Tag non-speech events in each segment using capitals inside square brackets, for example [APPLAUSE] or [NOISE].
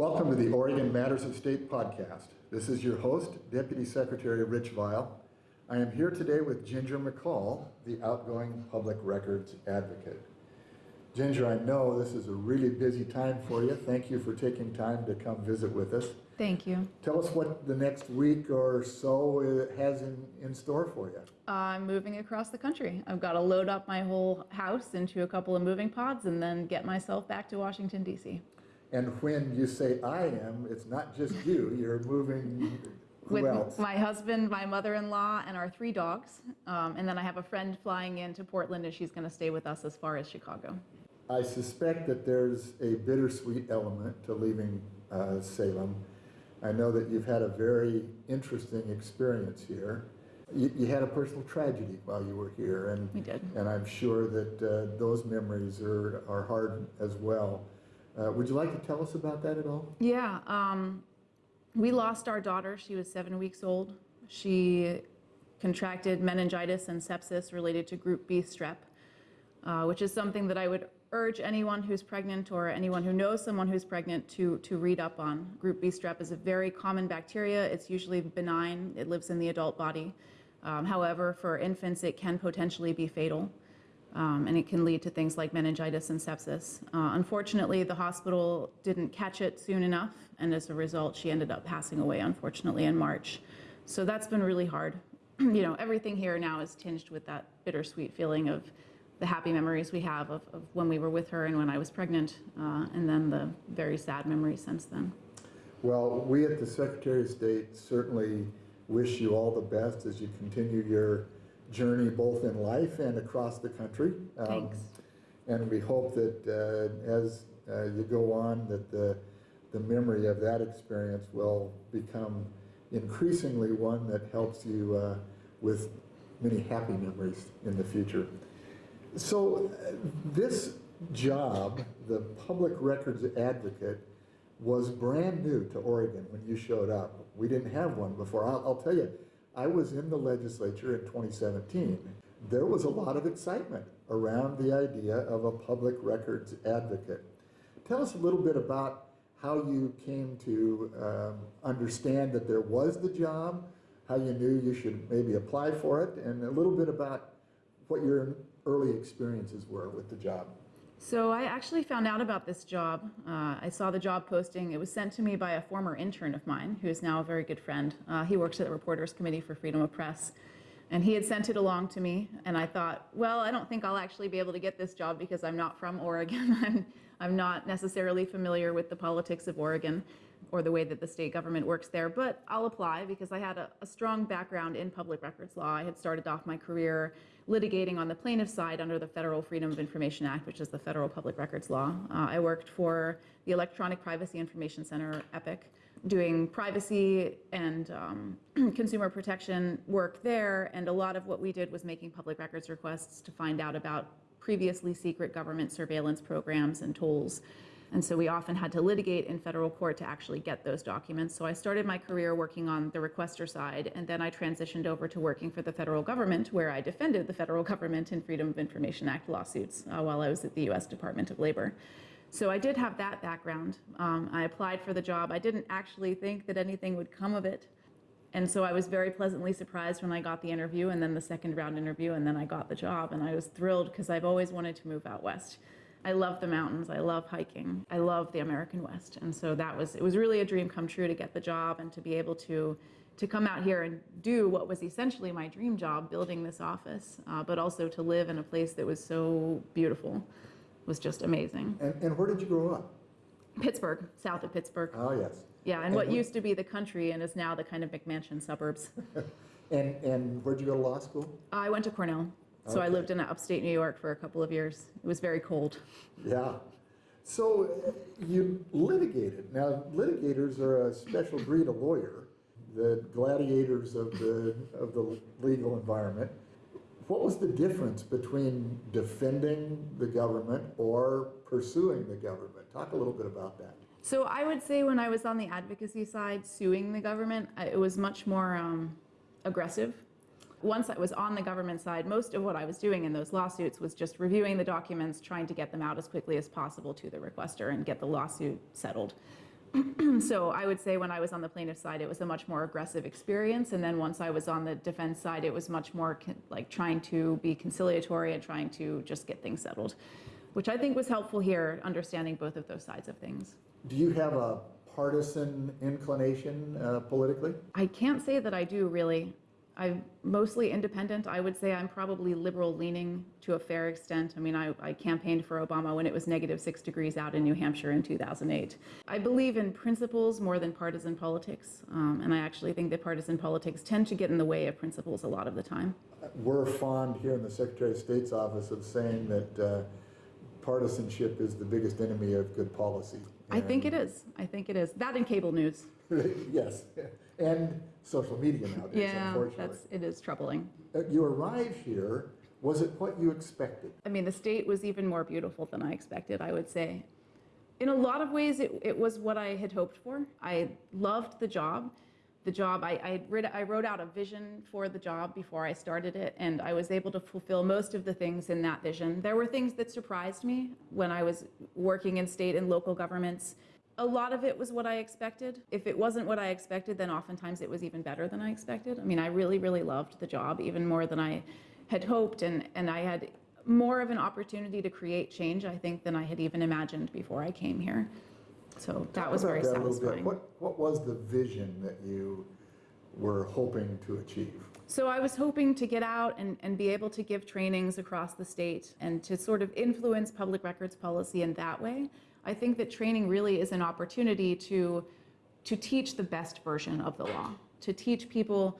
Welcome to the Oregon Matters of State podcast. This is your host, Deputy Secretary Rich Vial. I am here today with Ginger McCall, the outgoing public records advocate. Ginger, I know this is a really busy time for you. Thank you for taking time to come visit with us. Thank you. Tell us what the next week or so has in, in store for you. I'm moving across the country. I've got to load up my whole house into a couple of moving pods and then get myself back to Washington, D.C. And when you say I am, it's not just you, you're moving, who With else? my husband, my mother-in-law, and our three dogs. Um, and then I have a friend flying into Portland and she's going to stay with us as far as Chicago. I suspect that there's a bittersweet element to leaving uh, Salem. I know that you've had a very interesting experience here. You, you had a personal tragedy while you were here, and We did. and I'm sure that uh, those memories are are hard as well. Uh, would you like to tell us about that at all? Yeah, um, we lost our daughter. She was seven weeks old. She contracted meningitis and sepsis related to group B strep, uh, which is something that I would urge anyone who's pregnant or anyone who knows someone who's pregnant to, to read up on. Group B strep is a very common bacteria. It's usually benign. It lives in the adult body. Um, however, for infants, it can potentially be fatal. Um, and it can lead to things like meningitis and sepsis. Uh, unfortunately, the hospital didn't catch it soon enough, and as a result, she ended up passing away, unfortunately, in March. So that's been really hard. [CLEARS THROAT] you know, everything here now is tinged with that bittersweet feeling of the happy memories we have of, of when we were with her and when I was pregnant, uh, and then the very sad memories since then. Well, we at the Secretary of State certainly wish you all the best as you continue your journey both in life and across the country. Um, Thanks. And we hope that uh, as uh, you go on, that the, the memory of that experience will become increasingly one that helps you uh, with many happy memories in the future. So uh, this job, the public records advocate, was brand new to Oregon when you showed up. We didn't have one before. I'll, I'll tell you, I was in the legislature in 2017. There was a lot of excitement around the idea of a public records advocate. Tell us a little bit about how you came to um, understand that there was the job, how you knew you should maybe apply for it, and a little bit about what your early experiences were with the job. So I actually found out about this job. Uh, I saw the job posting. It was sent to me by a former intern of mine, who is now a very good friend. Uh, he works at the Reporters Committee for Freedom of Press. And he had sent it along to me, and I thought, well, I don't think I'll actually be able to get this job because I'm not from Oregon. [LAUGHS] I'm, I'm not necessarily familiar with the politics of Oregon or the way that the state government works there, but I'll apply because I had a, a strong background in public records law. I had started off my career litigating on the plaintiff side under the Federal Freedom of Information Act, which is the federal public records law. Uh, I worked for the Electronic Privacy Information Center, EPIC, doing privacy and um, [CLEARS THROAT] consumer protection work there, and a lot of what we did was making public records requests to find out about previously secret government surveillance programs and tools. And so we often had to litigate in federal court to actually get those documents. So I started my career working on the requester side, and then I transitioned over to working for the federal government, where I defended the federal government in Freedom of Information Act lawsuits uh, while I was at the US Department of Labor. So I did have that background. Um, I applied for the job. I didn't actually think that anything would come of it. And so I was very pleasantly surprised when I got the interview and then the second round interview and then I got the job and I was thrilled because I've always wanted to move out west. I love the mountains, I love hiking, I love the American West. And so that was, it was really a dream come true to get the job and to be able to, to come out here and do what was essentially my dream job, building this office, uh, but also to live in a place that was so beautiful was just amazing. And, and where did you grow up? Pittsburgh, south of Pittsburgh. Oh, yes. Yeah, and what used to be the country and is now the kind of McMansion suburbs. [LAUGHS] And, and where'd you go to law school? I went to Cornell, so I lived in upstate New York for a couple of years. It was very cold. Yeah. So uh, you litigated. Now, litigators are a special breed of lawyer, the gladiators of the, of the legal environment. What was the difference between defending the government or pursuing the government? Talk a little bit about that. So I would say when I was on the advocacy side, suing the government, it was much more um, aggressive. Once I was on the government side, most of what I was doing in those lawsuits was just reviewing the documents, trying to get them out as quickly as possible to the requester and get the lawsuit settled. [CLEARS THROAT] So I would say when I was on the plaintiff side, it was a much more aggressive experience. And then once I was on the defense side, it was much more like trying to be conciliatory and trying to just get things settled, which I think was helpful here, understanding both of those sides of things. Do you have a partisan inclination uh, politically? I can't say that I do really. I'm mostly independent. I would say I'm probably liberal leaning to a fair extent. I mean, I, I campaigned for Obama when it was negative six degrees out in New Hampshire in 2008. I believe in principles more than partisan politics. Um, and I actually think that partisan politics tend to get in the way of principles a lot of the time. We're fond here in the Secretary of State's office of saying that uh, partisanship is the biggest enemy of good policy. I think it is. I think it is. That and cable news. [LAUGHS] yes, and social media nowadays, Yeah, unfortunately. that's, it is troubling. You arrive here, was it what you expected? I mean, the state was even more beautiful than I expected, I would say. In a lot of ways, it, it was what I had hoped for. I loved the job. The job, I, I, read, I wrote out a vision for the job before I started it, and I was able to fulfill most of the things in that vision. There were things that surprised me when I was working in state and local governments. A lot of it was what I expected. If it wasn't what I expected, then oftentimes it was even better than I expected. I mean, I really, really loved the job, even more than I had hoped, and, and I had more of an opportunity to create change, I think, than I had even imagined before I came here. So that was very that a little bit. satisfying. What, what was the vision that you were hoping to achieve? So I was hoping to get out and, and be able to give trainings across the state and to sort of influence public records policy in that way. I think that training really is an opportunity to, to teach the best version of the law, to teach people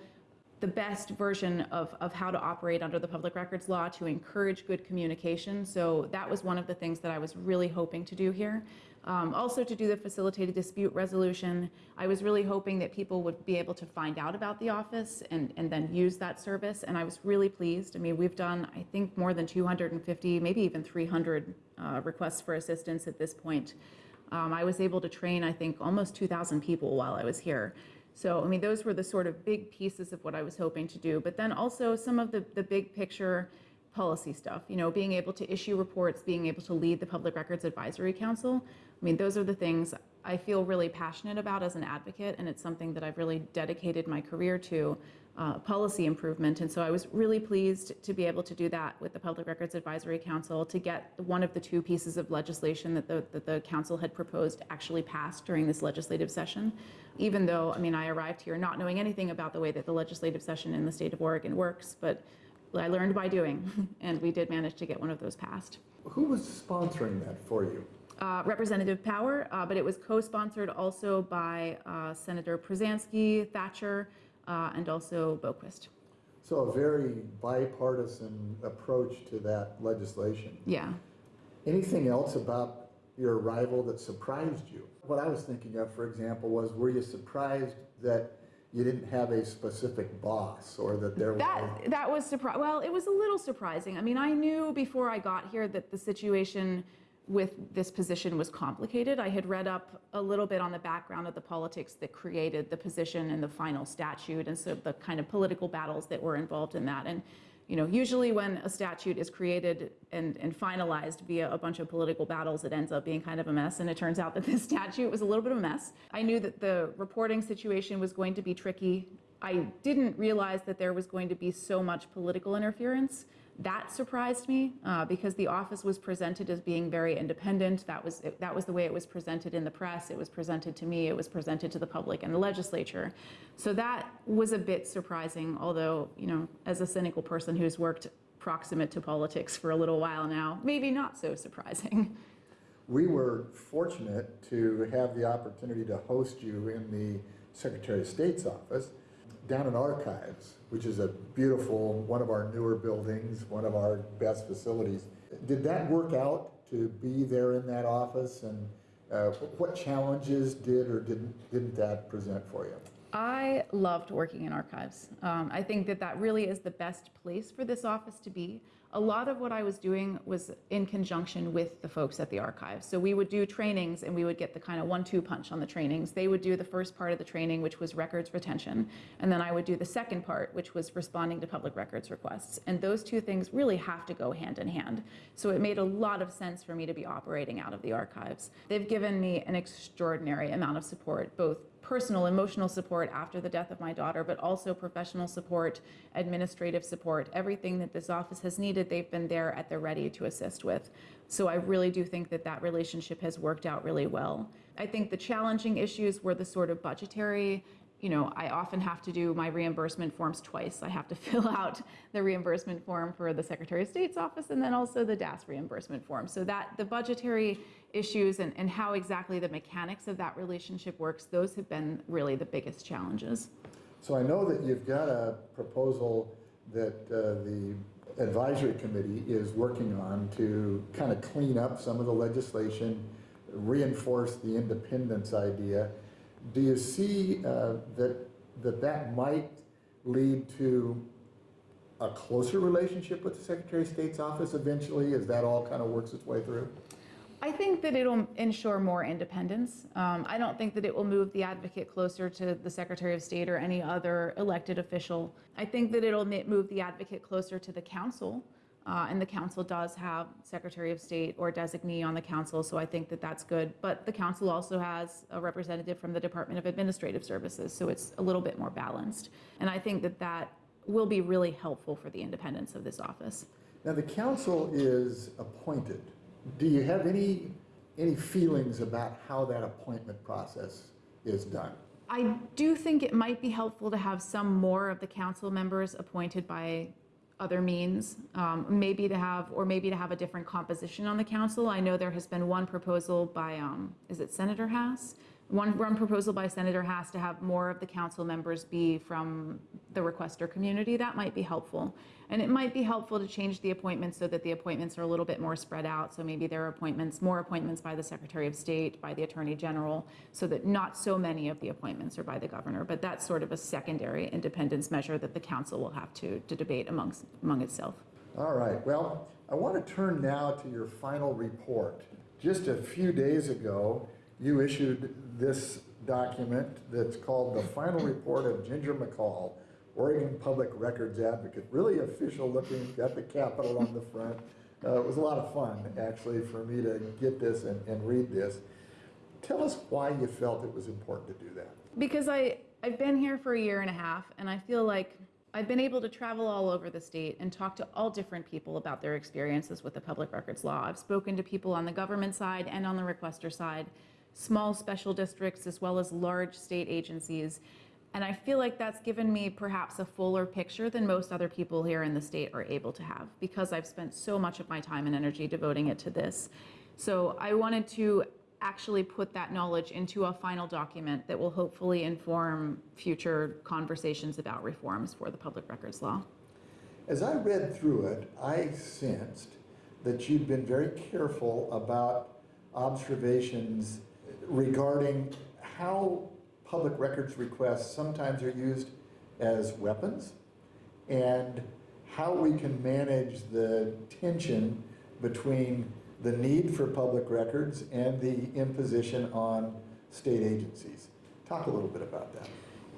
the best version of, of how to operate under the public records law, to encourage good communication. So that was one of the things that I was really hoping to do here. Um, also to do the facilitated dispute resolution, I was really hoping that people would be able to find out about the office and, and then use that service. And I was really pleased. I mean, we've done, I think, more than 250, maybe even 300 uh, requests for assistance at this point. Um, I was able to train, I think, almost 2,000 people while I was here. So, I mean, those were the sort of big pieces of what I was hoping to do. But then also some of the, the big picture policy stuff, you know, being able to issue reports, being able to lead the Public Records Advisory Council. I mean, those are the things I feel really passionate about as an advocate, and it's something that I've really dedicated my career to, uh, policy improvement. And so I was really pleased to be able to do that with the Public Records Advisory Council, to get one of the two pieces of legislation that the, that the council had proposed actually passed during this legislative session. Even though, I mean, I arrived here not knowing anything about the way that the legislative session in the state of Oregon works, but I learned by doing, [LAUGHS] and we did manage to get one of those passed. Who was sponsoring that for you? Uh, Representative Power, uh, but it was co-sponsored also by uh, Senator Prozanski, Thatcher, uh, and also Boquist. So a very bipartisan approach to that legislation. Yeah. Anything else about your arrival that surprised you? What I was thinking of, for example, was were you surprised that you didn't have a specific boss or that there was? That that was surpri- Well, it was a little surprising. I mean, I knew before I got here that the situation with this position was complicated. I had read up a little bit on the background of the politics that created the position and the final statute, and so the kind of political battles that were involved in that. And you know, usually when a statute is created and, and finalized via a bunch of political battles, it ends up being kind of a mess. And it turns out that this [LAUGHS] statute was a little bit of a mess. I knew that the reporting situation was going to be tricky. I didn't realize that there was going to be so much political interference. That surprised me uh, because the office was presented as being very independent. That was that was the way it was presented in the press. It was presented to me. It was presented to the public and the legislature. So that was a bit surprising. Although you know, as a cynical person who's worked proximate to politics for a little while now, maybe not so surprising. We were fortunate to have the opportunity to host you in the Secretary of State's office down in Archives, which is a beautiful, one of our newer buildings, one of our best facilities. Did that work out to be there in that office and uh, what challenges did or didn't, didn't that present for you? I loved working in archives. Um, I think that that really is the best place for this office to be. A lot of what I was doing was in conjunction with the folks at the archives. So we would do trainings and we would get the kind of one-two punch on the trainings. They would do the first part of the training, which was records retention, and then I would do the second part, which was responding to public records requests. And those two things really have to go hand in hand. So it made a lot of sense for me to be operating out of the archives. They've given me an extraordinary amount of support, both personal, emotional support after the death of my daughter, but also professional support, administrative support, everything that this office has needed, they've been there at the ready to assist with. So I really do think that that relationship has worked out really well. I think the challenging issues were the sort of budgetary you know, I often have to do my reimbursement forms twice. I have to [LAUGHS] fill out the reimbursement form for the Secretary of State's office and then also the DAS reimbursement form. So that the budgetary issues and, and how exactly the mechanics of that relationship works, those have been really the biggest challenges. So I know that you've got a proposal that uh, the advisory committee is working on to kind of clean up some of the legislation, reinforce the independence idea. Do you see uh, that, that that might lead to a closer relationship with the Secretary of State's office eventually, as that all kind of works its way through? I think that it'll ensure more independence. Um, I don't think that it will move the advocate closer to the Secretary of State or any other elected official. I think that it'll move the advocate closer to the council. Uh, and the council does have Secretary of State or designee on the council, so I think that that's good. But the council also has a representative from the Department of Administrative Services, so it's a little bit more balanced. And I think that that will be really helpful for the independence of this office. Now, the council is appointed. Do you have any, any feelings about how that appointment process is done? I do think it might be helpful to have some more of the council members appointed by other means, um, maybe to have, or maybe to have a different composition on the council. I know there has been one proposal by, um, is it Senator Hass? One, one proposal by Senator Hass to have more of the council members be from the requester community. That might be helpful. And it might be helpful to change the appointments so that the appointments are a little bit more spread out. So maybe there are appointments, more appointments by the Secretary of State, by the Attorney General, so that not so many of the appointments are by the governor. But that's sort of a secondary independence measure that the council will have to, to debate amongst, among itself. All right, well, I want to turn now to your final report. Just a few days ago, you issued this document that's called the Final Report of Ginger McCall, Oregon Public Records Advocate. Really official looking, got the Capitol on the front. Uh, it was a lot of fun, actually, for me to get this and, and read this. Tell us why you felt it was important to do that. Because I, I've been here for a year and a half, and I feel like I've been able to travel all over the state and talk to all different people about their experiences with the public records law. I've spoken to people on the government side and on the requester side, small special districts as well as large state agencies. And I feel like that's given me perhaps a fuller picture than most other people here in the state are able to have because I've spent so much of my time and energy devoting it to this. So I wanted to actually put that knowledge into a final document that will hopefully inform future conversations about reforms for the public records law. As I read through it, I sensed that you'd been very careful about observations regarding how public records requests sometimes are used as weapons and how we can manage the tension between the need for public records and the imposition on state agencies. Talk a little bit about that.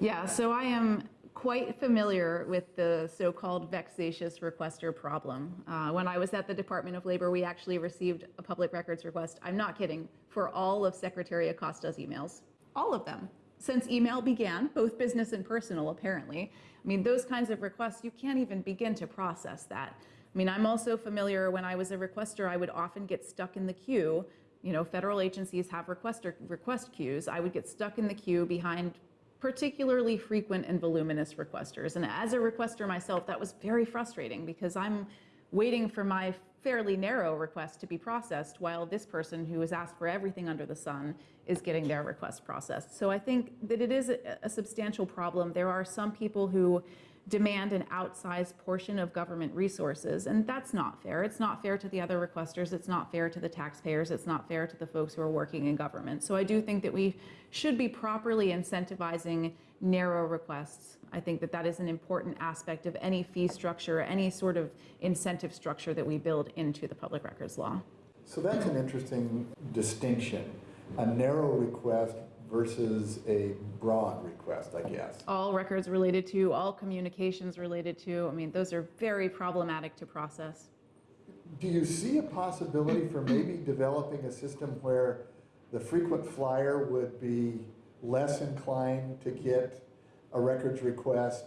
Yeah, so I am quite familiar with the so-called vexatious requester problem. Uh, when I was at the Department of Labor, we actually received a public records request, I'm not kidding, for all of Secretary Acosta's emails. All of them. Since email began, both business and personal, apparently. I mean, those kinds of requests, you can't even begin to process that. I mean, I'm also familiar, when I was a requester, I would often get stuck in the queue. You know, federal agencies have requester, request queues. I would get stuck in the queue behind particularly frequent and voluminous requesters. And as a requester myself, that was very frustrating because I'm waiting for my fairly narrow request to be processed while this person who has asked for everything under the sun is getting their request processed. So I think that it is a, a substantial problem. There are some people who demand an outsized portion of government resources. And that's not fair. It's not fair to the other requesters. It's not fair to the taxpayers. It's not fair to the folks who are working in government. So I do think that we should be properly incentivizing narrow requests. I think that that is an important aspect of any fee structure, any sort of incentive structure that we build into the public records law. So that's an interesting distinction, a narrow request versus a broad request, I guess. All records related to, all communications related to, I mean, those are very problematic to process. Do you see a possibility for maybe developing a system where the frequent flyer would be less inclined to get a records request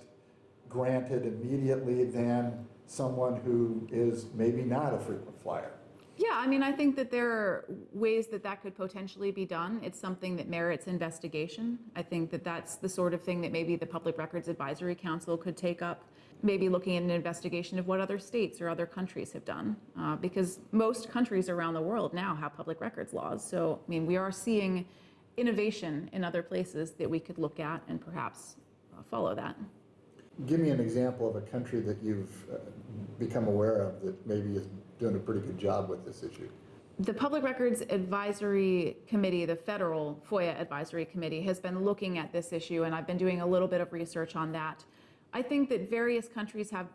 granted immediately than someone who is maybe not a frequent flyer? Yeah, I mean, I think that there are ways that that could potentially be done. It's something that merits investigation. I think that that's the sort of thing that maybe the Public Records Advisory Council could take up, maybe looking at an investigation of what other states or other countries have done. Uh, because most countries around the world now have public records laws. So, I mean, we are seeing innovation in other places that we could look at and perhaps uh, follow that. Give me an example of a country that you've uh, become aware of that maybe is doing a pretty good job with this issue. The Public Records Advisory Committee, the federal FOIA Advisory Committee, has been looking at this issue, and I've been doing a little bit of research on that. I think that various countries have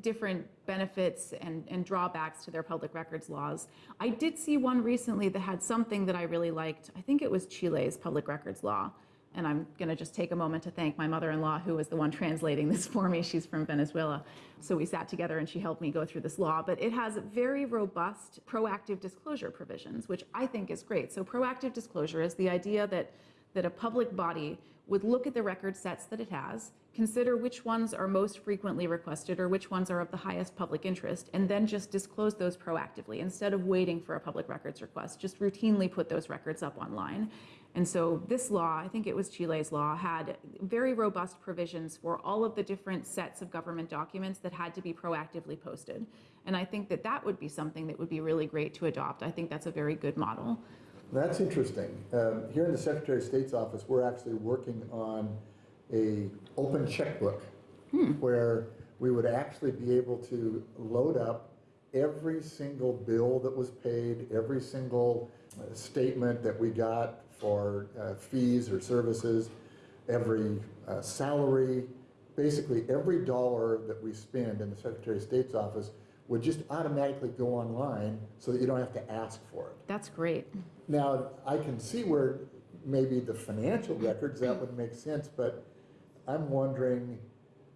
different benefits and, and drawbacks to their public records laws. I did see one recently that had something that I really liked. I think it was Chile's public records law. And I'm going to just take a moment to thank my mother-in-law, who was the one translating this for me. She's from Venezuela. So we sat together and she helped me go through this law. But it has very robust proactive disclosure provisions, which I think is great. So proactive disclosure is the idea that, that a public body would look at the record sets that it has, consider which ones are most frequently requested or which ones are of the highest public interest, and then just disclose those proactively instead of waiting for a public records request. Just routinely put those records up online. And so this law, I think it was Chile's law, had very robust provisions for all of the different sets of government documents that had to be proactively posted. And I think that that would be something that would be really great to adopt. I think that's a very good model. That's interesting. Um, Here in the Secretary of State's office, we're actually working on a open checkbook where we would actually be able to load up every single bill that was paid, every single uh, statement that we got for uh, fees or services, every uh, salary, basically every dollar that we spend in the Secretary of State's office would just automatically go online so that you don't have to ask for it. That's great. Now, I can see where maybe the financial records, that would make sense, but I'm wondering,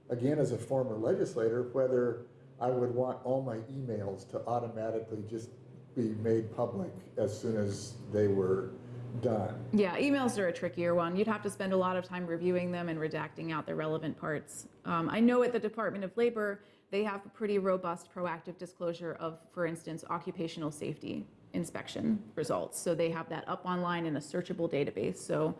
again, as a former legislator, whether I would want all my emails to automatically just be made public as soon as they were done. Yeah, emails are a trickier one. You'd have to spend a lot of time reviewing them and redacting out the relevant parts. Um, I know at the Department of Labor, they have a pretty robust proactive disclosure of, for instance, occupational safety inspection results. So they have that up online in a searchable database. So,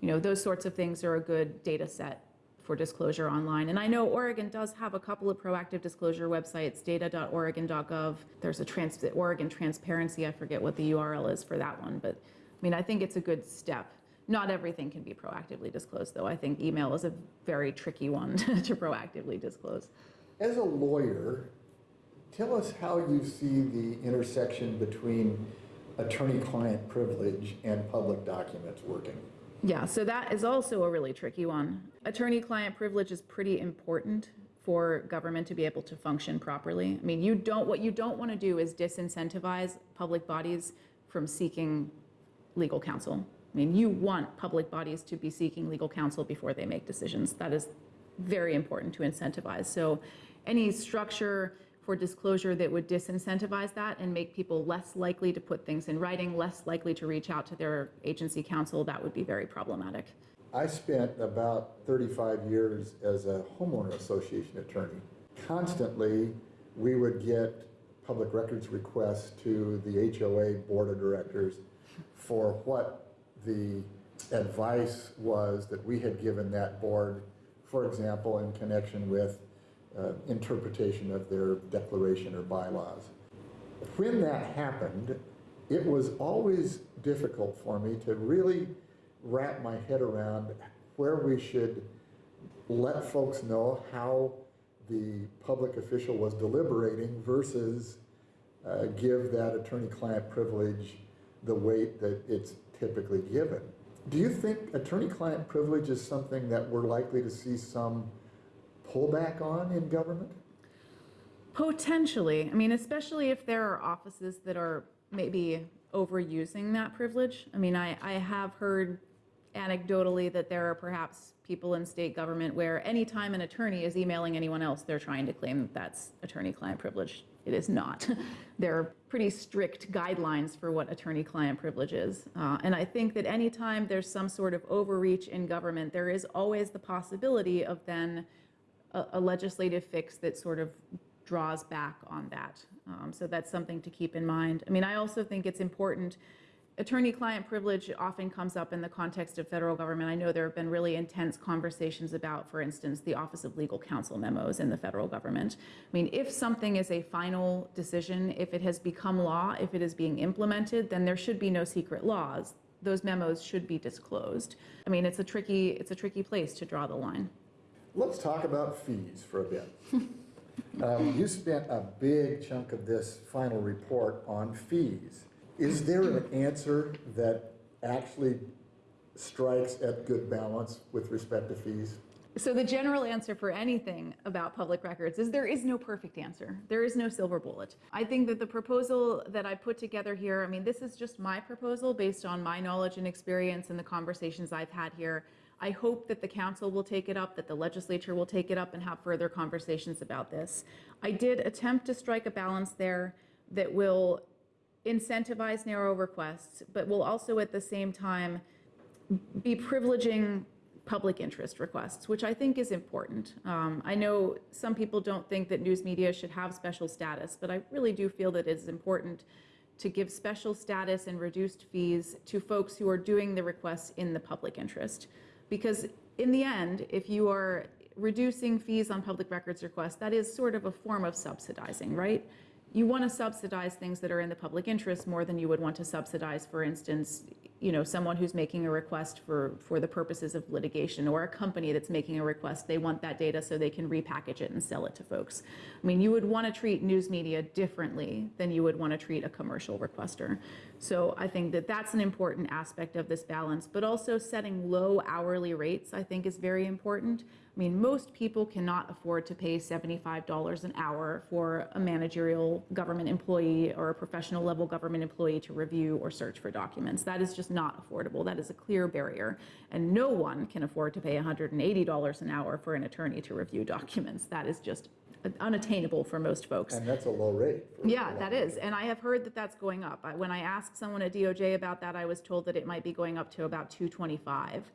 you know, those sorts of things are a good data set for disclosure online. And I know Oregon does have a couple of proactive disclosure websites, data.oregon.gov. There's a trans, Oregon Transparency, I forget what the URL is for that one, but I mean, I think it's a good step. Not everything can be proactively disclosed, though. I think email is a very tricky one [LAUGHS] to proactively disclose. As a lawyer, tell us how you see the intersection between attorney-client privilege and public documents working. Yeah, so that is also a really tricky one. Attorney-client privilege is pretty important for government to be able to function properly. I mean, you don't, what you don't want to do is disincentivize public bodies from seeking legal counsel. I mean, you want public bodies to be seeking legal counsel before they make decisions. That is very important to incentivize. So any structure for disclosure that would disincentivize that and make people less likely to put things in writing, less likely to reach out to their agency counsel, that would be very problematic. I spent about 35 years as a homeowner association attorney. Constantly, we would get public records requests to the HOA board of directors for what the advice was that we had given that board, for example, in connection with uh, interpretation of their declaration or bylaws. When that happened, it was always difficult for me to really wrap my head around where we should let folks know how the public official was deliberating versus uh, give that attorney-client privilege the weight that it's typically given. Do you think attorney-client privilege is something that we're likely to see some pullback on in government? Potentially. I mean, especially if there are offices that are maybe overusing that privilege. I mean, I, I have heard anecdotally that there are perhaps people in state government where anytime an attorney is emailing anyone else, they're trying to claim that that's attorney-client privilege. It is not. [LAUGHS] there are pretty strict guidelines for what attorney-client privilege is. Uh, and I think that anytime there's some sort of overreach in government, there is always the possibility of then a, a legislative fix that sort of draws back on that. Um, so that's something to keep in mind. I mean, I also think it's important. Attorney-client privilege often comes up in the context of federal government. I know there have been really intense conversations about, for instance, the Office of Legal Counsel memos in the federal government. I mean, if something is a final decision, if it has become law, if it is being implemented, then there should be no secret laws. Those memos should be disclosed. I mean, it's a tricky, it's a tricky place to draw the line. Let's talk about fees for a bit. Um, [LAUGHS] You spent a big chunk of this final report on fees. Is there an answer that actually strikes at good balance with respect to fees? So the general answer for anything about public records is there is no perfect answer. There is no silver bullet. I think that the proposal that I put together here, I mean, this is just my proposal based on my knowledge and experience and the conversations I've had here. I hope that the council will take it up, that the legislature will take it up and have further conversations about this. I did attempt to strike a balance there that will incentivize narrow requests, but will also at the same time be privileging public interest requests, which I think is important. Um, I know some people don't think that news media should have special status, but I really do feel that it's important to give special status and reduced fees to folks who are doing the requests in the public interest. Because in the end, if you are reducing fees on public records requests, that is sort of a form of subsidizing, right? You want to subsidize things that are in the public interest more than you would want to subsidize, for instance, you know, someone who's making a request for, for the purposes of litigation or a company that's making a request, they want that data so they can repackage it and sell it to folks. I mean, you would want to treat news media differently than you would want to treat a commercial requester. So I think that that's an important aspect of this balance, but also setting low hourly rates, I think is very important. I mean, most people cannot afford to pay $75 an hour for a managerial government employee or a professional level government employee to review or search for documents. That is just not affordable. That is a clear barrier. And no one can afford to pay $180 an hour for an attorney to review documents. That is just unattainable for most folks. And that's a low rate. for Yeah, that is, and I have heard that that's going up. When I asked someone at DOJ about that, I was told that it might be going up to about 225,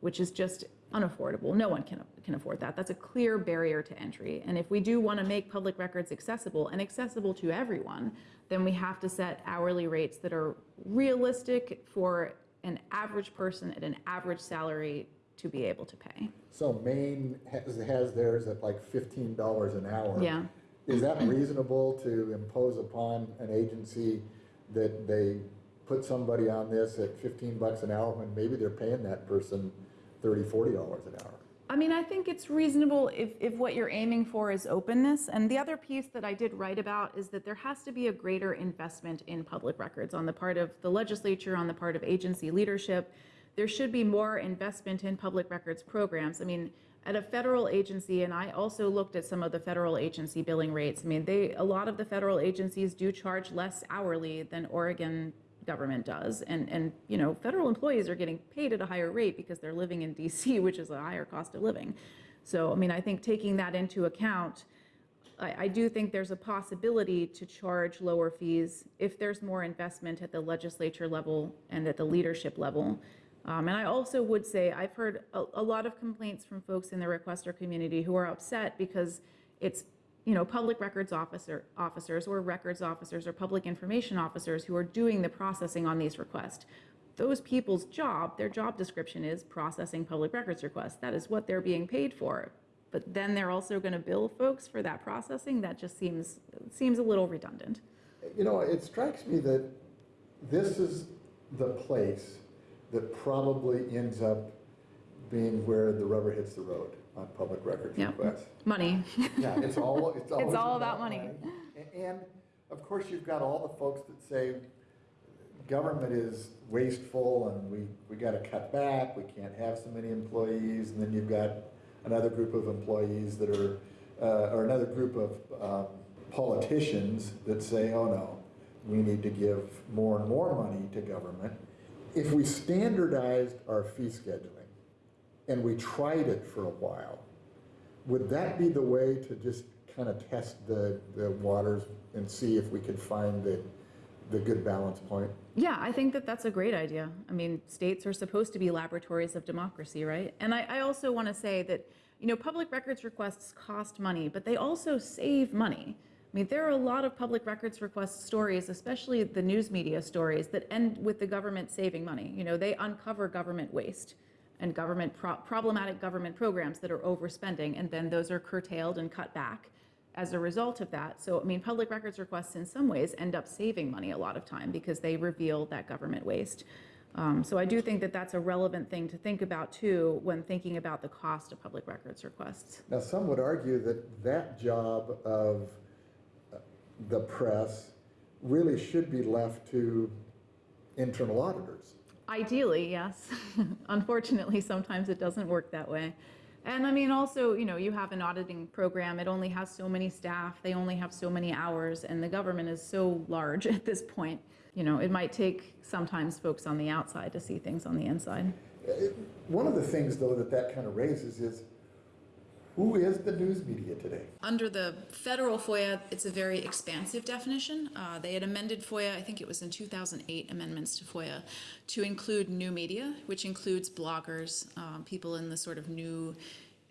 which is just unaffordable. No one can, can afford that. That's a clear barrier to entry. And if we do want to make public records accessible and accessible to everyone, then we have to set hourly rates that are realistic for an average person at an average salary to be able to pay. So Maine has, has theirs at like fifteen dollars an hour. Yeah. Is that reasonable to impose upon an agency that they put somebody on this at fifteen bucks an hour when maybe they're paying that person thirty, forty dollars an hour? I mean, I think it's reasonable if, if what you're aiming for is openness. And the other piece that I did write about is that there has to be a greater investment in public records on the part of the legislature, on the part of agency leadership. There should be more investment in public records programs. I mean, at a federal agency, and I also looked at some of the federal agency billing rates. I mean, they, a lot of the federal agencies do charge less hourly than Oregon government does. And, and, you know, federal employees are getting paid at a higher rate because they're living in DC, [LAUGHS] which is a higher cost of living. So, I mean, I think taking that into account, I, I do think there's a possibility to charge lower fees if there's more investment at the legislature level and at the leadership level. Um, and I also would say I've heard a, a lot of complaints from folks in the requester community who are upset because it's you know, public records officer, officers or records officers or public information officers who are doing the processing on these requests. Those people's job, their job description is processing public records requests. That is what they're being paid for. But then they're also going to bill folks for that processing. That just seems seems a little redundant. You know, it strikes me that this is the place that probably ends up being where the rubber hits the road. on public records Yep. requests. Money. Yeah, it's all, it's [LAUGHS] always all about money. A- And, of course, you've got all the folks that say, government is wasteful and we, we gotta cut back, we can't have so many employees, and then you've got another group of employees that are, uh, or another group of, um, politicians that say, oh no, we need to give more and more money to government. If we standardized our fee scheduling and we tried it for a while, would that be the way to just kind of test the, the waters and see if we could find the, the good balance point? Yeah, I think that that's a great idea. I mean, states are supposed to be laboratories of democracy, right? And I, I also want to say that, you know, public records requests cost money, but they also save money. I mean, there are a lot of public records request stories, especially the news media stories, that end with the government saving money. You know, they uncover government waste and government pro- problematic government programs that are overspending, and then those are curtailed and cut back as a result of that. So, I mean, public records requests in some ways end up saving money a lot of time because they reveal that government waste. Um, so I do think that that's a relevant thing to think about too when thinking about the cost of public records requests. Now, some would argue that that job of uh, the press really should be left to internal auditors. Ideally, yes. [LAUGHS] Unfortunately, sometimes it doesn't work that way. And I mean, also, you know, you have an auditing program, it only has so many staff, they only have so many hours, and the government is so large [LAUGHS] at this point. You know, it might take sometimes folks on the outside to see things on the inside. One of the things, though, that that kind of raises is, who is the news media today? Under the federal FOIA, it's a very expansive definition. Uh, they had amended FOIA, I think it was in 2008 amendments to FOIA, to include new media, which includes bloggers, um, people in the sort of new,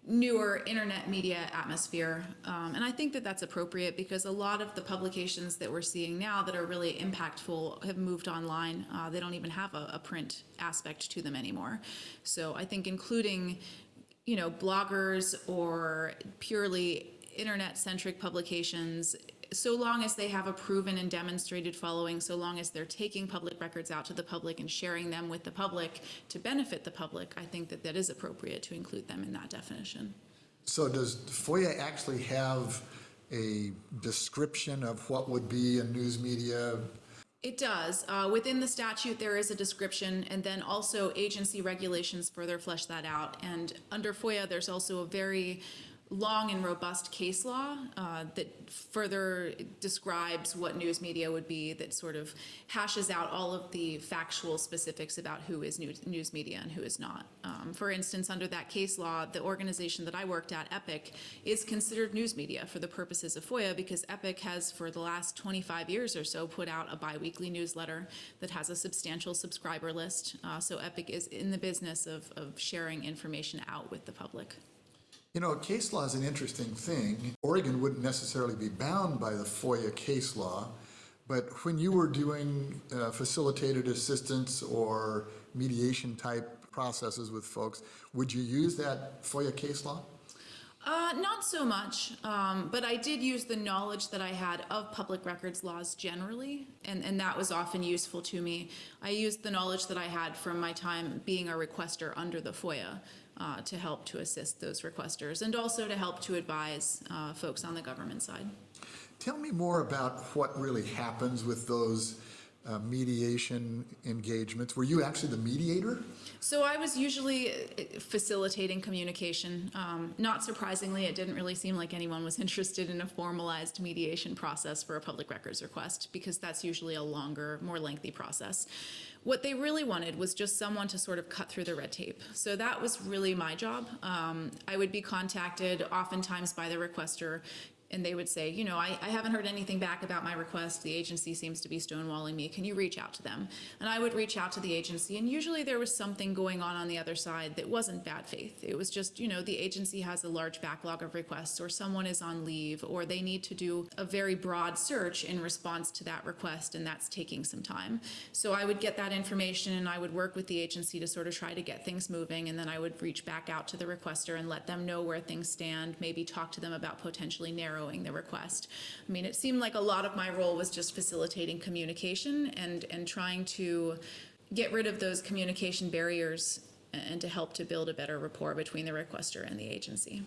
newer internet media atmosphere. Um, and I think that that's appropriate because a lot of the publications that we're seeing now that are really impactful have moved online. Uh, they don't even have a, a print aspect to them anymore. So I think including you know, bloggers or purely internet-centric publications, so long as they have a proven and demonstrated following, so long as they're taking public records out to the public and sharing them with the public to benefit the public, I think that that is appropriate to include them in that definition. So does FOIA actually have a description of what would be a news media? It does. Uh, within the statute, there is a description, and then also agency regulations further flesh that out. And under FOIA, there's also a very long and robust case law uh, that further describes what news media would be, that sort of hashes out all of the factual specifics about who is news, media and who is not. Um, for instance, under that case law, the organization that I worked at, Epic, is considered news media for the purposes of FOIA because Epic has, for the last 25 years or so, put out a biweekly newsletter that has a substantial subscriber list. Uh, so Epic is in the business of, of sharing information out with the public. You know, case law is an interesting thing. Oregon wouldn't necessarily be bound by the FOIA case law, but when you were doing uh, facilitated assistance or mediation type processes with folks, would you use that FOIA case law? Uh, not so much, um, but I did use the knowledge that I had of public records laws generally, and, and that was often useful to me. I used the knowledge that I had from my time being a requester under the FOIA uh, to help to assist those requesters and also to help to advise uh, folks on the government side. Tell me more about what really happens with those uh, mediation engagements. Were you actually the mediator? So I was usually uh, facilitating communication. Um, not surprisingly, it didn't really seem like anyone was [LAUGHS] interested in a formalized mediation process for a public records request because that's usually a longer, more lengthy process. What they really wanted was just someone to sort of cut through the red tape. So that was really my job. Um, I would be contacted oftentimes by the requester and they would say, you know, I, I haven't heard anything back about my request. The agency seems to be stonewalling me. Can you reach out to them? And I would reach out to the agency, and usually there was something going on on the other side that wasn't bad faith. It was just, you know, the agency has a large backlog of requests, or someone is on leave, or they need to do a very broad search in response to that request, and that's taking some time. So I would get that information, and I would work with the agency to sort of try to get things moving, and then I would reach back out to the requester and let them know where things stand, maybe talk to them about potentially narrowing the request. I mean, it seemed like a lot of my role was just facilitating communication and, and trying to get rid of those communication barriers and to help to build a better rapport between the requester and the agency.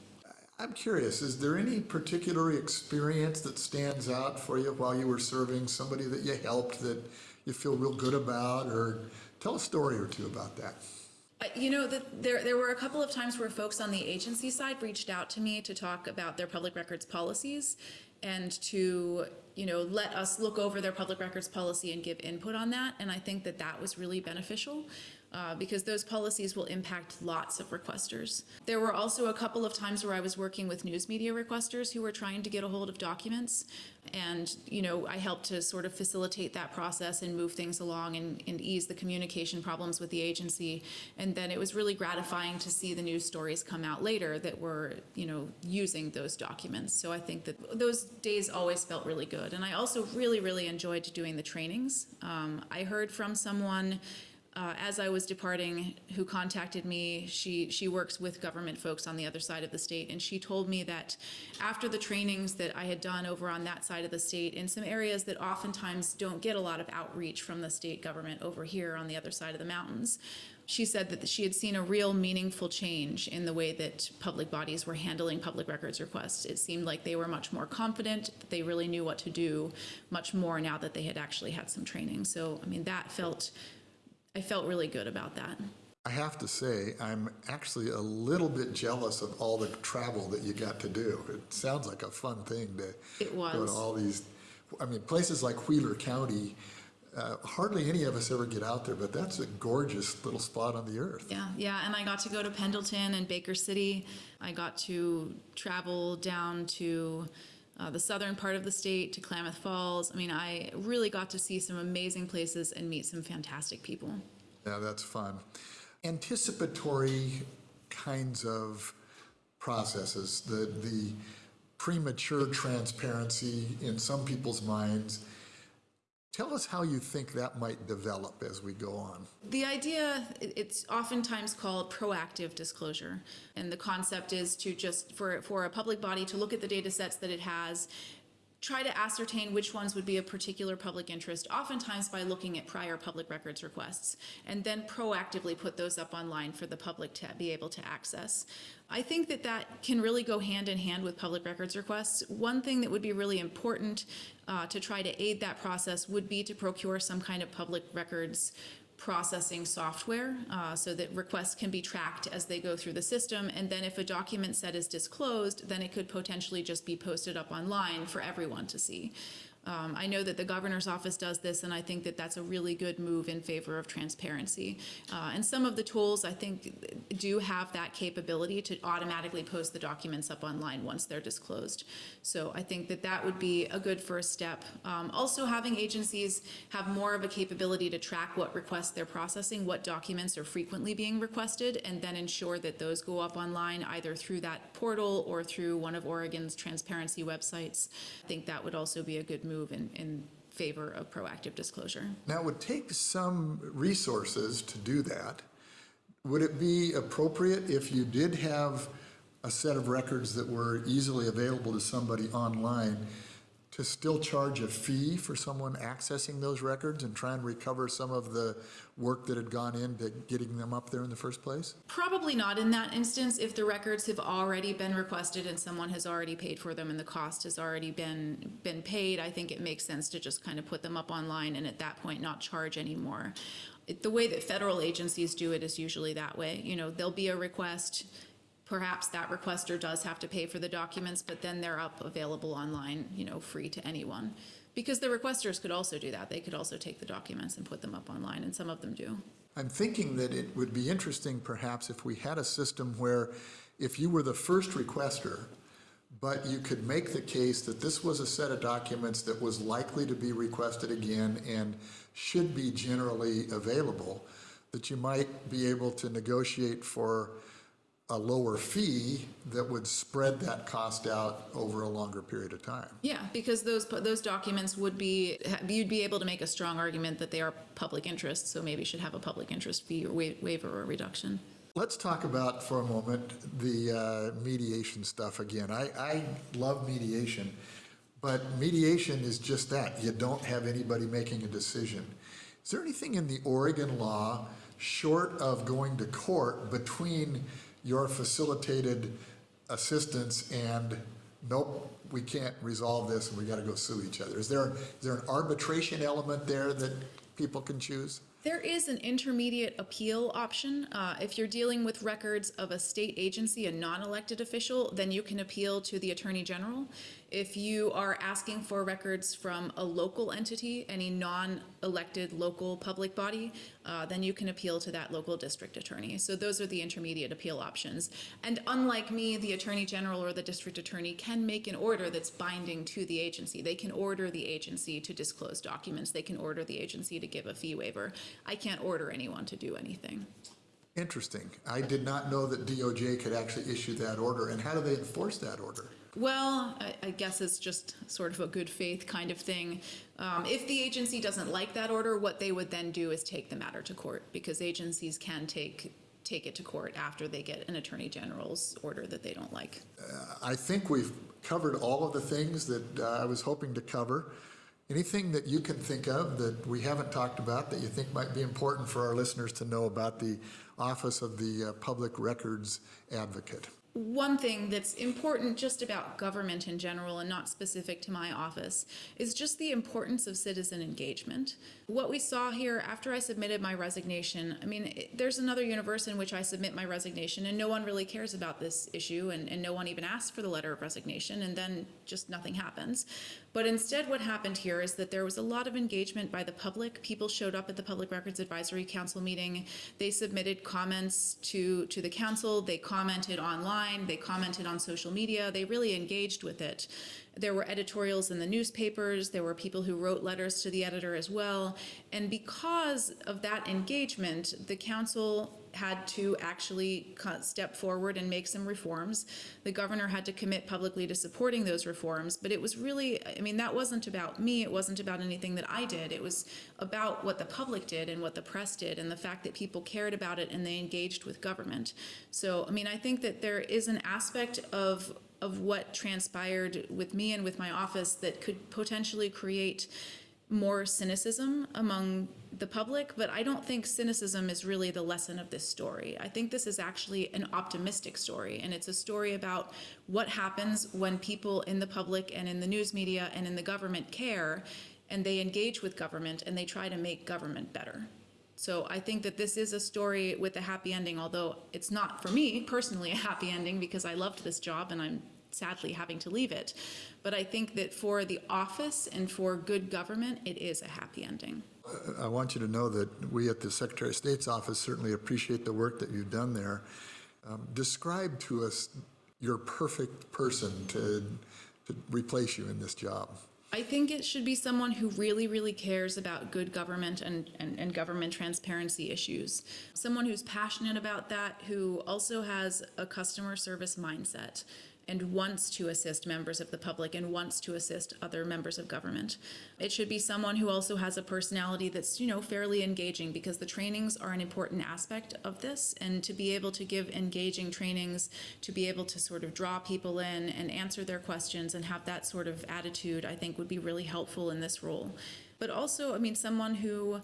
I'm curious, is there any particular experience that stands out for you while you were serving, somebody that you helped that you feel real good about, or tell a story or two about that? You know, the, there, there were a couple of times where folks on the agency side reached out to me to talk about their public records policies and to, you know, let us look over their public records policy and give input on that. And I think that that was really beneficial uh, because those policies will impact lots of requesters. There were also a couple of times where I was working with news media requesters who were trying to get a hold of documents. And, you know, I helped to sort of facilitate that process and move things along and, and ease the communication problems with the agency. And then it was really gratifying to see the news stories come out later that were, you know, using those documents. So I think that those days always felt really good. And I also really, really enjoyed doing the trainings. Um, I heard from someone uh, as I was departing, who contacted me, she, she works with government folks on the other side of the state, and she told me that after the trainings that I had done over on that side of the state, in some areas that oftentimes don't get a lot of outreach from the state government over here on the other side of the mountains, she said that she had seen a real meaningful change in the way that public bodies were handling public records requests. It seemed like they were much more confident, that they really knew what to do much more now that they had actually had some training. So, I mean, that felt I felt really good about that. I have to say, I'm actually a little bit jealous of all the travel that you got to do. It sounds like a fun thing to It go to all these, I mean, places like Wheeler County, uh, hardly any of us ever get out there, but that's a gorgeous little spot on the earth. Yeah, yeah, and I got to go to Pendleton and Baker City. I got to travel down to uh, the southern part of the state to Klamath Falls. I mean, I really got to see some amazing places and meet some fantastic people. Yeah, that's fun. Anticipatory kinds of processes, the, the premature transparency in some people's minds. Tell us how you think that might develop as we go on. The idea, it's oftentimes called proactive disclosure. And the concept is to just, for, for a public body to look at the data sets that it has, try to ascertain which ones would be of particular public interest, oftentimes by looking at prior public records requests, and then proactively put those up online for the public to be able to access. I think that that can really go hand in hand with public records requests. One thing that would be really important uh, to try to aid that process would be to procure some kind of public records processing software uh, so that requests can be tracked as they go through the system. And then if a document set is disclosed, then it could potentially just be posted up online for everyone to see. Um, I know that the governor's office does this, and I think that that's a really good move in favor of transparency. Uh, and some of the tools, I think, do have that capability to automatically post the documents up online once they're disclosed. So I think that that would be a good first step. Um, also, having agencies have more of a capability to track what requests they're processing, what documents are frequently being requested, and then ensure that those go up online either through that portal or through one of Oregon's transparency websites. I think that would also be a good move in, in favor of proactive disclosure. Now, it would take some resources to do that. Would it be appropriate if you did have a set of records that were easily available to somebody online to still charge a fee for someone accessing those records and try and recover some of the work that had gone into getting them up there in the first place? Probably not in that instance if the records have already been requested and someone has already paid for them and the cost has already been, been paid. I think it makes sense to just kind of put them up online and at that point not charge anymore. The way that federal agencies do it is usually that way. You know, there'll be a request, perhaps that requester does have to pay for the documents, but then they're up available online, you know, free to anyone. Because the requesters could also do that. They could also take the documents and put them up online, and some of them do. I'm thinking that it would be interesting perhaps if we had a system where if you were the first requester, but you could make the case that this was a set of documents that was likely to be requested again and should be generally available, that you might be able to negotiate for a lower fee that would spread that cost out over a longer period of time. Yeah, because those, those documents would be, you'd be able to make a strong argument that they are public interest, so maybe should have a public interest fee or wa- waiver or reduction. Let's talk about for a moment the uh, mediation stuff again. I, I love mediation, but mediation is just that. You don't have anybody making a decision. Is there anything in the Oregon law short of going to court between your facilitated assistance and, nope, we can't resolve this and we gotta go sue each other? Is there, is there an arbitration element there that people can choose? There is an intermediate appeal option. Uh, if you're dealing with records of a state agency, a non-elected official, then you can appeal to the Attorney General. If you are asking for records from a local entity, any non-elected local public body, uh, then you can appeal to that local district attorney. So those are the intermediate appeal options. And unlike me, the Attorney General or the district attorney can make an order that's binding to the agency. They can order the agency to disclose documents. They can order the agency to give a fee waiver. I can't order anyone to do anything. Interesting. I did not know that DOJ could actually issue that order. And how do they enforce that order? Well, I, I guess it's just sort of a good faith kind of thing. Um, if the agency doesn't like that order, what they would then do is take the matter to court because agencies can take take it to court after they get an attorney general's order that they don't like. I think we've covered all of the things that uh, I was hoping to cover. Anything that you can think of that we haven't talked about that you think might be important for our listeners to know about the Office of the uh, Public Records Advocate? One thing that's important just about government in general and not specific to my office is just the importance of citizen engagement. What we saw here after I submitted my resignation, I mean, there's another universe in which I submit my resignation and no one really cares about this issue and, and no one even asks for the letter of resignation and then just nothing happens. But instead, what happened here is that there was a lot of engagement by the public. People showed up at the Public Records Advisory Council meeting. They submitted comments to, to the council. They commented online. They commented on social media. They really engaged with it. There were editorials in the newspapers. There were people who wrote letters to the editor as well. And because of that engagement, the council had to actually step forward and make some reforms. The governor had to commit publicly to supporting those reforms, but it was really, I mean, that wasn't about me. It wasn't about anything that I did. It was about what the public did and what the press did and the fact that people cared about it and they engaged with government. So, I mean, I think that there is an aspect of of what transpired with me and with my office that could potentially create more cynicism among the public, but I don't think cynicism is really the lesson of this story. I think this is actually an optimistic story, and it's a story about what happens when people in the public and in the news media and in the government care, and they engage with government and they try to make government better. So I think that this is a story with a happy ending, although it's not for me personally a happy ending because I loved this job and I'm sadly having to leave it. But I think that for the office and for good government, it is a happy ending. I want you to know that we at the Secretary of State's office certainly appreciate the work that you've done there. Um, Describe to us your perfect person to, to replace you in this job. I think it should be someone who really, really cares about good government and, and, and government transparency issues. Someone who's passionate about that, who also has a customer service mindset and wants to assist members of the public and wants to assist other members of government. It should be someone who also has a personality that's, you know, fairly engaging because the trainings are an important aspect of this. And to be able to give engaging trainings, to be able to sort of draw people in and answer their questions and have that sort of attitude, I think would be really helpful in this role. But also, I mean, someone who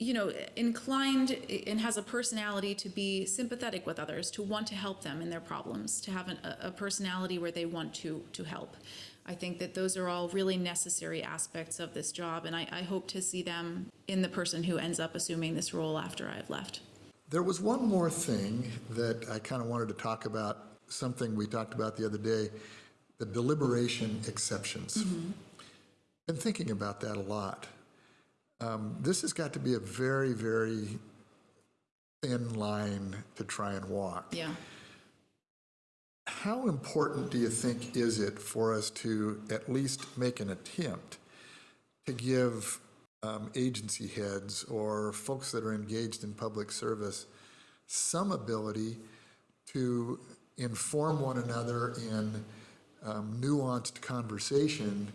you know, inclined and has a personality to be sympathetic with others, to want to help them in their problems, to have an, a personality where they want to to help. I think that those are all really necessary aspects of this job, and I, I hope to see them in the person who ends up assuming this role after I've left. There was one more thing that I kind of wanted to talk about, something we talked about the other day, the deliberation exceptions. Mm-hmm. Been thinking about that a lot. Um, This has got to be a very, very thin line to try and walk. Yeah. How important do you think is it for us to at least make an attempt to give um, agency heads or folks that are engaged in public service some ability to inform one another in um, nuanced conversation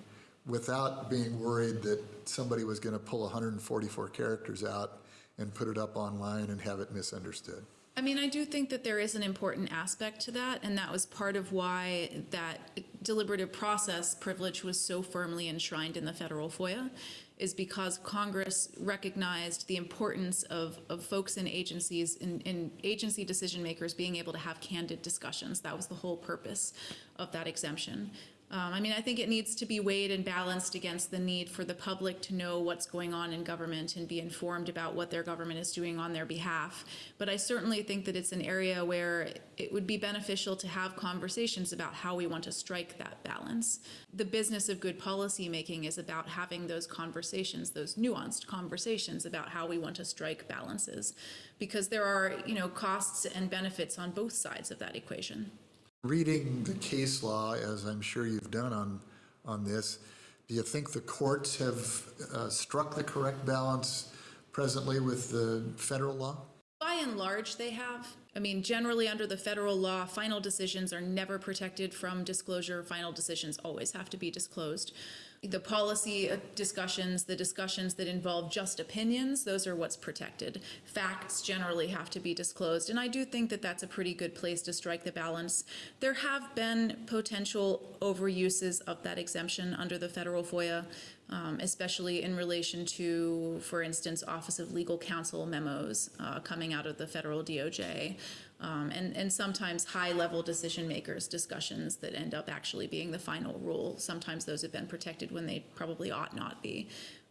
without being worried that somebody was going to pull 144 characters out and put it up online and have it misunderstood? I mean, I do think that there is an important aspect to that, and that was part of why that deliberative process privilege was so firmly enshrined in the federal FOIA, is because Congress recognized the importance of, of folks in agencies, in, in agency decision makers being able to have candid discussions. That was the whole purpose of that exemption. Um, I mean, I think it needs to be weighed and balanced against the need for the public to know what's going on in government and be informed about what their government is doing on their behalf. But I certainly think that it's an area where it would be beneficial to have conversations about how we want to strike that balance. The business of good policy making is about having those conversations, those nuanced conversations about how we want to strike balances. Because there are, you know, costs and benefits on both sides of that equation. Reading the case law, as I'm sure you've done on, on this, do you think the courts have uh, struck the correct balance presently with the federal law? By and large, they have. I mean, generally, under the federal law, final decisions are never protected from disclosure. Final decisions always have to be disclosed. The policy uh, discussions, the discussions that involve just opinions, those are what's protected. Facts generally have to be disclosed, and I do think that that's a pretty good place to strike the balance. There have been potential overuses of that exemption under the federal FOIA, um, especially in relation to, for instance, Office of Legal Counsel memos uh, coming out of the federal DOJ, um, and, and sometimes high-level decision makers discussions that end up actually being the final rule. Sometimes those have been protected when they probably ought not be.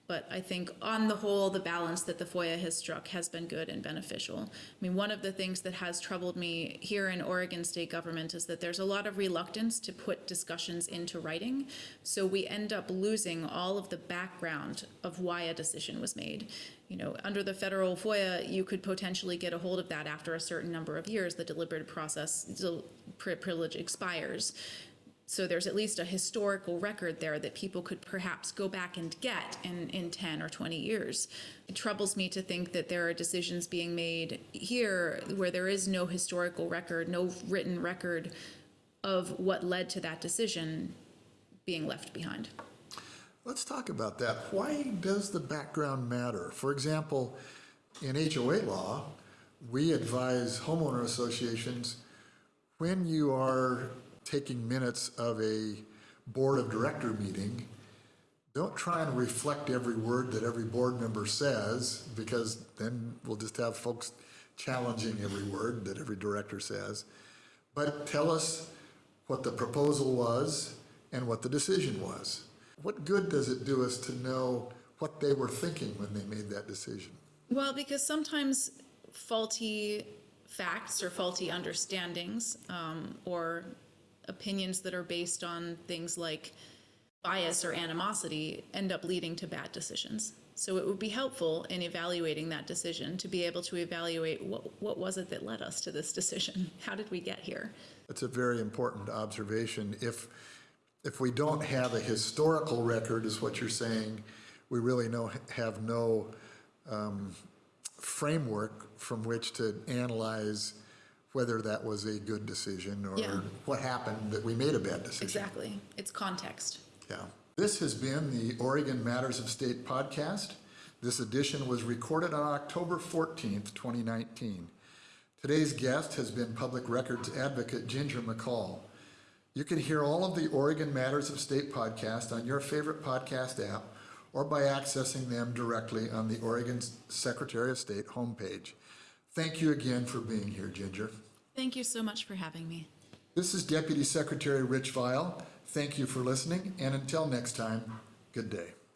But I think on the whole, the balance that the FOIA has struck has been good and beneficial. I mean, one of the things that has troubled me here in Oregon state government is that there's a lot of reluctance to put discussions into writing. So we end up losing all of the background of why a decision was made. You know, under the federal FOIA, you could potentially get a hold of that after a certain number of years, the deliberative process, privilege expires. So there's at least a historical record there that people could perhaps go back and get in, in 10 or 20 years. It troubles me to think that there are decisions being made here where there is no historical record, no written record of what led to that decision being left behind. Let's talk about that. Why does the background matter? For example, in HOA law, we advise homeowner associations when you are taking minutes of a board of director meeting, don't try and reflect every word that every board member says, because then we'll just have folks challenging every word that every director says. But tell us what the proposal was and what the decision was. What good does it do us to know what they were thinking when they made that decision? Well, because sometimes faulty facts or faulty understandings um, or opinions that are based on things like bias or animosity end up leading to bad decisions. So it would be helpful in evaluating that decision to be able to evaluate what, what was it that led us to this decision? [LAUGHS] How did we get here? That's a very important observation. If, if we don't have a historical record, is what you're saying, we really no, have no um, framework from which to analyze whether that was a good decision or Yeah. what happened that we made a bad decision. Exactly. It's context. Yeah. This has been the Oregon Matters of State podcast. This edition was recorded on October 14th, 2019. Today's guest has been Public Records Advocate Ginger McCall. You can hear all of the Oregon Matters of State podcast on your favorite podcast app or by accessing them directly on the Oregon Secretary of State homepage. Thank you again for being here, Ginger. Thank you so much for having me. This is Deputy Secretary Rich Vial. Thank you for listening, and until next time, good day.